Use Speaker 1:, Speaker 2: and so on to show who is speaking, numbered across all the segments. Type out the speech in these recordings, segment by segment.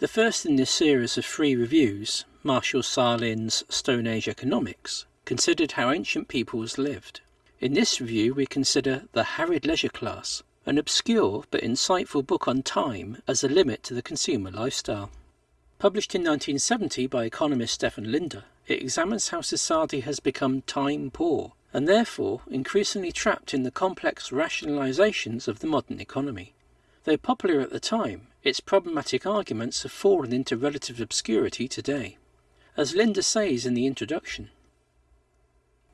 Speaker 1: The first in this series of three reviews, Marshall Sahlins' Stone Age Economics, considered how ancient peoples lived. In this review we consider The Harried Leisure Class, an obscure but insightful book on time as a limit to the consumer lifestyle. Published in 1970 by economist Stephan Linder, it examines how society has become time poor and therefore increasingly trapped in the complex rationalizations of the modern economy. Though popular at the time, its problematic arguments have fallen into relative obscurity today. As Linder says in the introduction,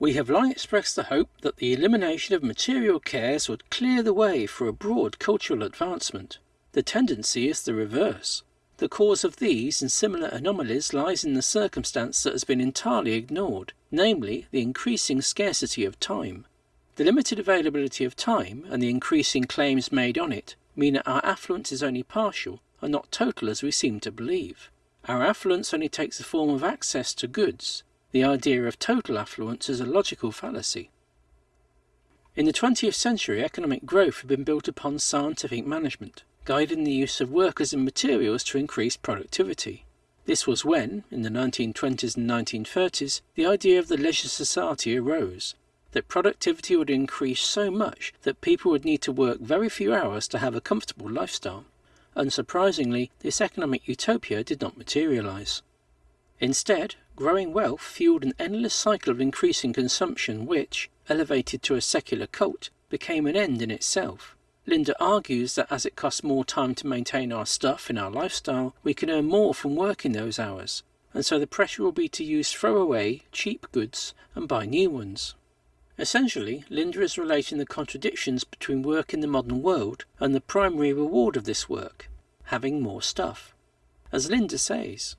Speaker 1: we have long expressed the hope that the elimination of material cares would clear the way for a broad cultural advancement. The tendency is the reverse. The cause of these and similar anomalies lies in the circumstance that has been entirely ignored, namely the increasing scarcity of time. The limited availability of time and the increasing claims made on it mean that our affluence is only partial and not total as we seem to believe. Our affluence only takes the form of access to goods. The idea of total affluence is a logical fallacy. In the 20th century, economic growth had been built upon scientific management, guiding the use of workers and materials to increase productivity. This was when, in the 1920s and 1930s, the idea of the leisure society arose, that productivity would increase so much that people would need to work very few hours to have a comfortable lifestyle. Unsurprisingly, this economic utopia did not materialize. Instead, growing wealth fueled an endless cycle of increasing consumption which, elevated to a secular cult, became an end in itself. Linder argues that as it costs more time to maintain our stuff in our lifestyle, we can earn more from working those hours, and so the pressure will be to use throwaway, cheap goods and buy new ones. Essentially, Linder is relating the contradictions between work in the modern world and the primary reward of this work, having more stuff. As Linder says,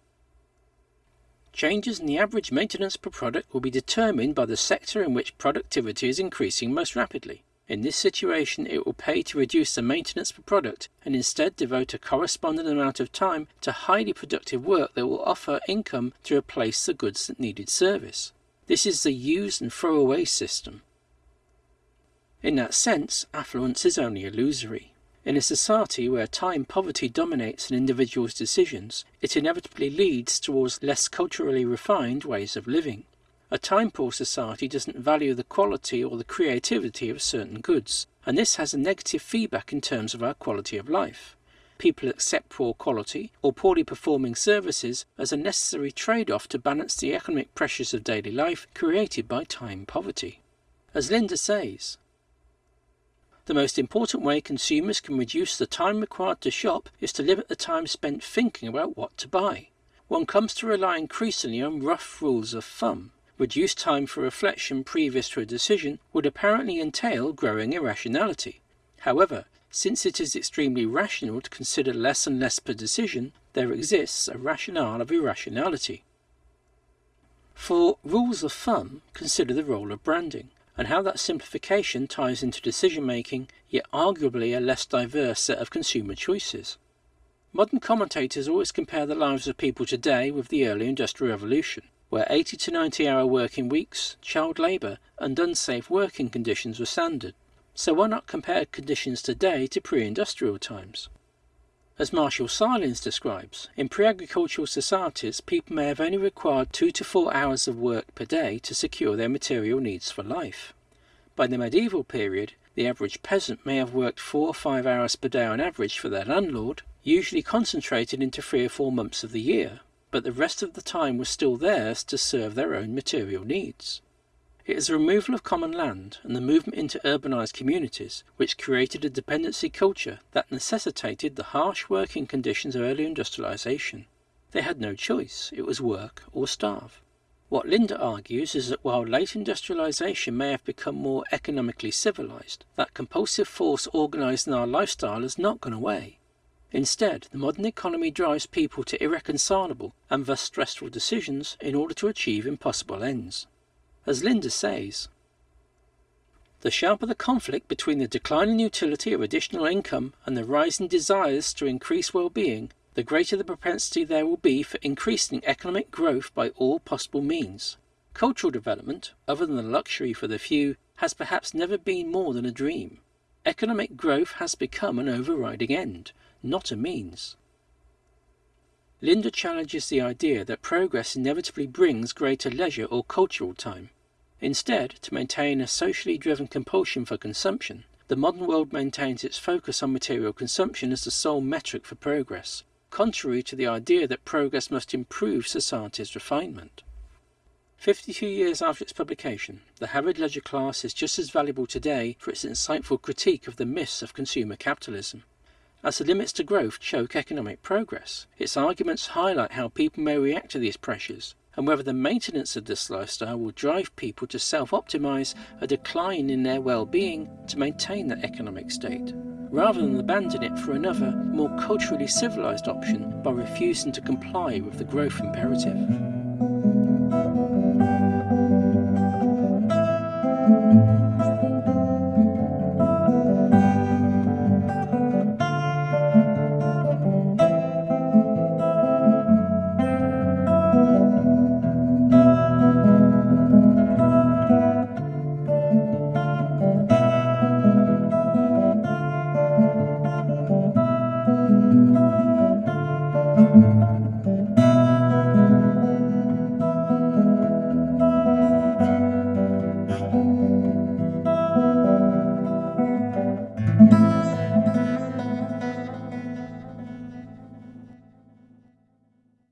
Speaker 1: changes in the average maintenance per product will be determined by the sector in which productivity is increasing most rapidly. In this situation, it will pay to reduce the maintenance per product and instead devote a corresponding amount of time to highly productive work that will offer income to replace the goods that needed service. This is the use and throw away system. In that sense, affluence is only illusory. In a society where time poverty dominates an individual's decisions, it inevitably leads towards less culturally refined ways of living. A time poor society doesn't value the quality or the creativity of certain goods, and this has a negative feedback in terms of our quality of life people accept poor quality or poorly performing services as a necessary trade-off to balance the economic pressures of daily life created by time poverty. As Linder says, the most important way consumers can reduce the time required to shop is to limit the time spent thinking about what to buy. One comes to rely increasingly on rough rules of thumb. Reduced time for reflection previous to a decision would apparently entail growing irrationality. However, since it is extremely rational to consider less and less per decision, there exists a rationale of irrationality. For rules of thumb, consider the role of branding, and how that simplification ties into decision making, yet arguably a less diverse set of consumer choices. Modern commentators always compare the lives of people today with the early Industrial Revolution, where 80 to 90 hour working weeks, child labour, and unsafe working conditions were standard. So why not compare conditions today to pre-industrial times? As Marshall Sahlins describes, in pre-agricultural societies, people may have only required two to four hours of work per day to secure their material needs for life. By the medieval period, the average peasant may have worked four or five hours per day on average for their landlord, usually concentrated into three or four months of the year, but the rest of the time was still theirs to serve their own material needs. It is the removal of common land and the movement into urbanized communities which created a dependency culture that necessitated the harsh working conditions of early industrialization. They had no choice, it was work or starve. What Linder argues is that while late industrialization may have become more economically civilized, that compulsive force organized in our lifestyle has not gone away. Instead, the modern economy drives people to irreconcilable and thus stressful decisions in order to achieve impossible ends. As Linder says, the sharper the conflict between the declining utility of additional income and the rising desires to increase well-being, the greater the propensity there will be for increasing economic growth by all possible means. Cultural development, other than luxury for the few, has perhaps never been more than a dream. Economic growth has become an overriding end, not a means. Linder challenges the idea that progress inevitably brings greater leisure or cultural time. Instead, to maintain a socially driven compulsion for consumption, the modern world maintains its focus on material consumption as the sole metric for progress, contrary to the idea that progress must improve society's refinement. 52 years after its publication, The Harried Leisure Class is just as valuable today for its insightful critique of the myths of consumer capitalism. As the limits to growth choke economic progress, its arguments highlight how people may react to these pressures and whether the maintenance of this lifestyle will drive people to self-optimize a decline in their well-being to maintain that economic state, rather than abandon it for another, more culturally civilized option by refusing to comply with the growth imperative.